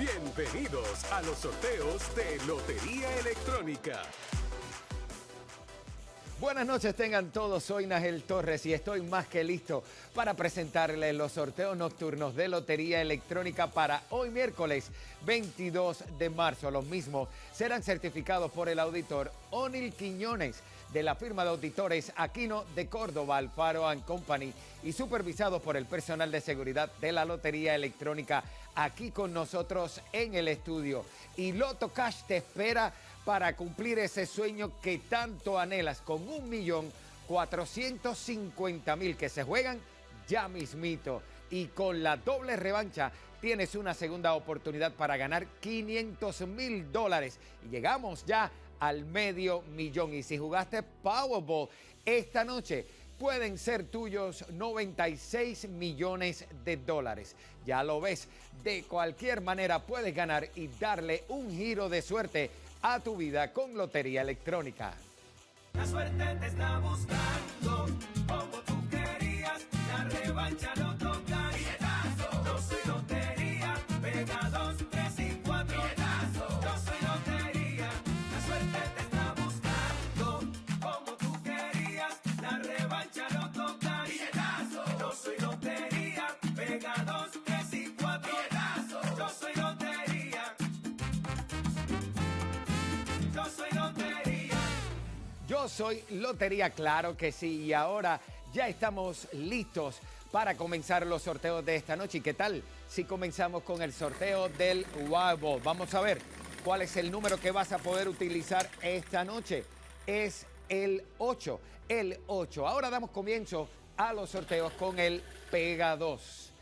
Bienvenidos a los sorteos de Lotería Electrónica. Buenas noches tengan todos, soy Nagel Torres y estoy más que listo para presentarles los sorteos nocturnos de Lotería Electrónica para hoy miércoles 22 de marzo. Los mismos serán certificados por el auditor Onil Quiñones de la firma de auditores Aquino de Córdoba, Alfaro Company y supervisados por el personal de seguridad de la Lotería Electrónica aquí con nosotros en el estudio. Y Loto Cash te espera para cumplir ese sueño que tanto anhelas con un millón mil que se juegan ya mismito. Y con la doble revancha tienes una segunda oportunidad para ganar 500 mil dólares. Y llegamos ya al medio millón. Y si jugaste Powerball esta noche, pueden ser tuyos 96 millones de dólares. Ya lo ves, de cualquier manera puedes ganar y darle un giro de suerte a tu vida con Lotería Electrónica. La suerte te está buscando, soy Lotería, claro que sí. Y ahora ya estamos listos para comenzar los sorteos de esta noche. ¿Y qué tal si comenzamos con el sorteo del Ball? Vamos a ver cuál es el número que vas a poder utilizar esta noche. Es el 8, el 8. Ahora damos comienzo a los sorteos con el Pega 2.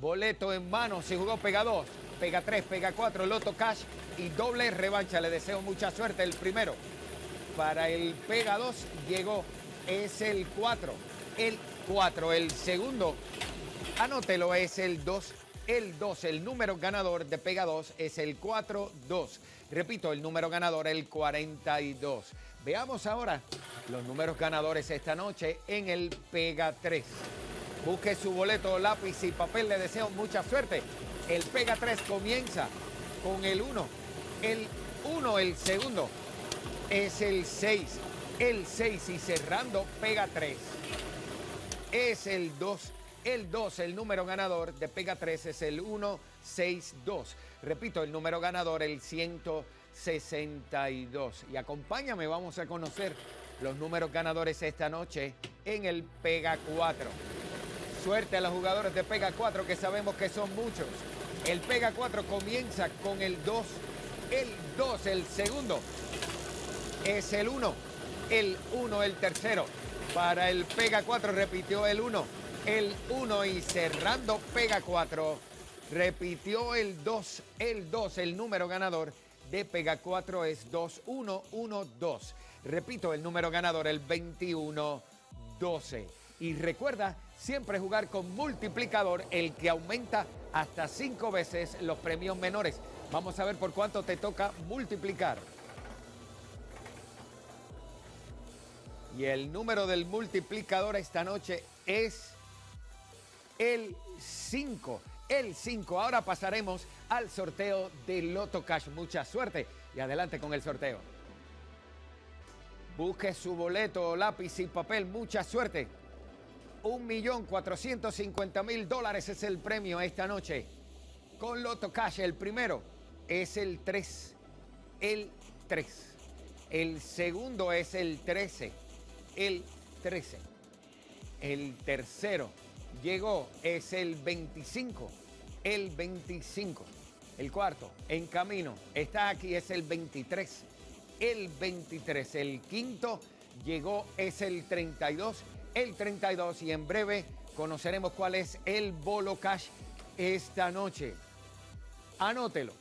Boleto en mano, si jugó Pega 2, Pega 3, Pega 4, Loto Cash y doble revancha. Le deseo mucha suerte el primero. Para el Pega 2 llegó, es el 4, el 4. El segundo, anótelo, es el 2, el 2. El número ganador de Pega 2 es el 4-2. Repito, el número ganador, el 42. Veamos ahora los números ganadores esta noche en el Pega 3. Busque su boleto, lápiz y papel. Le deseo mucha suerte. El Pega 3 comienza con el 1. El 1, el segundo, es el 6. El 6 y cerrando Pega 3. Es el 2. El 2, el número ganador de Pega 3 es el 162. Repito, el número ganador, el 162. Y acompáñame, vamos a conocer los números ganadores esta noche en el Pega 4. Suerte a los jugadores de Pega 4 que sabemos que son muchos. El Pega 4 comienza con el 2. El 2, el segundo. Es el 1. El 1, el tercero. Para el Pega 4 repitió el 1. El 1 y cerrando Pega 4. Repitió el 2. El 2, el número ganador de Pega 4 es 2112. Repito, el número ganador, el 2112. Y recuerda siempre jugar con multiplicador, el que aumenta hasta 5 veces los premios menores. Vamos a ver por cuánto te toca multiplicar. Y el número del multiplicador esta noche es el 5. El 5. Ahora pasaremos al sorteo de Loto Cash. Mucha suerte y adelante con el sorteo. Busque su boleto, lápiz y papel. Mucha suerte. Un millón cuatrocientos cincuenta mil dólares es el premio esta noche. Con Loto Cash, el primero es el 3. El 3. El segundo es el 13. El 13. El tercero llegó, es el 25. El 25. El cuarto, en camino, está aquí, es el 23. El 23. El quinto llegó, es el 32. El 32. Y en breve conoceremos cuál es el bolo cash esta noche. Anótelo.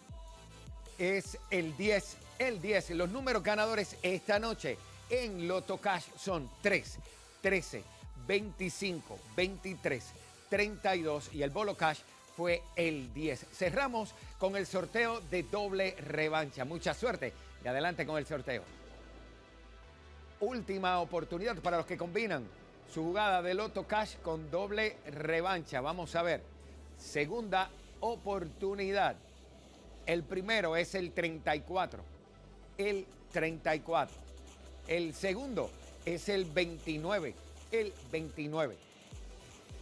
Es el 10. El 10. Los números ganadores esta noche en Loto Cash son 3, 13, 25, 23, 32 y el Bolo Cash fue el 10. Cerramos con el sorteo de doble revancha. Mucha suerte y adelante con el sorteo. Última oportunidad para los que combinan su jugada de Loto Cash con doble revancha. Vamos a ver. Segunda oportunidad. El primero es el 34. El 34. El segundo es el 29. El 29.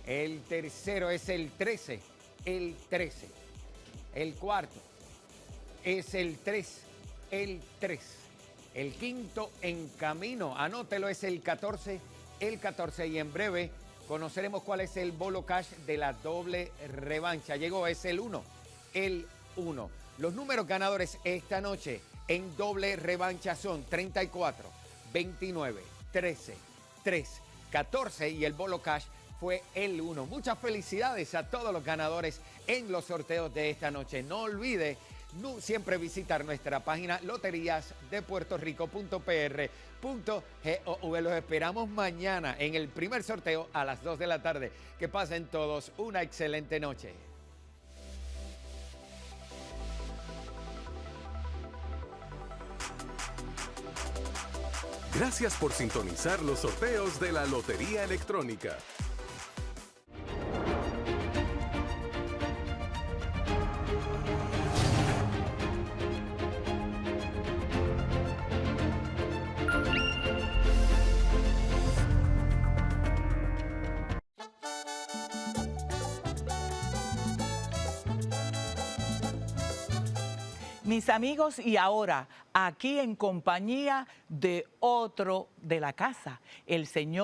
El tercero es el 13. El 13. El cuarto es el 3. El 3. El quinto en camino, anótelo, es el 14. El 14 y en breve conoceremos cuál es el bolo cash de la doble revancha. Llegó, es el 1. El 1. Los números ganadores esta noche en doble revancha son 34, 29, 13, 3, 14 y el bolo cash fue el 1. Muchas felicidades a todos los ganadores en los sorteos de esta noche. No olvide no, siempre visitar nuestra página loteriasdepuertorico.pr.gov. Los esperamos mañana en el primer sorteo a las 2 de la tarde. Que pasen todos una excelente noche. Gracias por sintonizar los sorteos de la Lotería Electrónica. Mis amigos, y ahora aquí en compañía de otro de la casa, el señor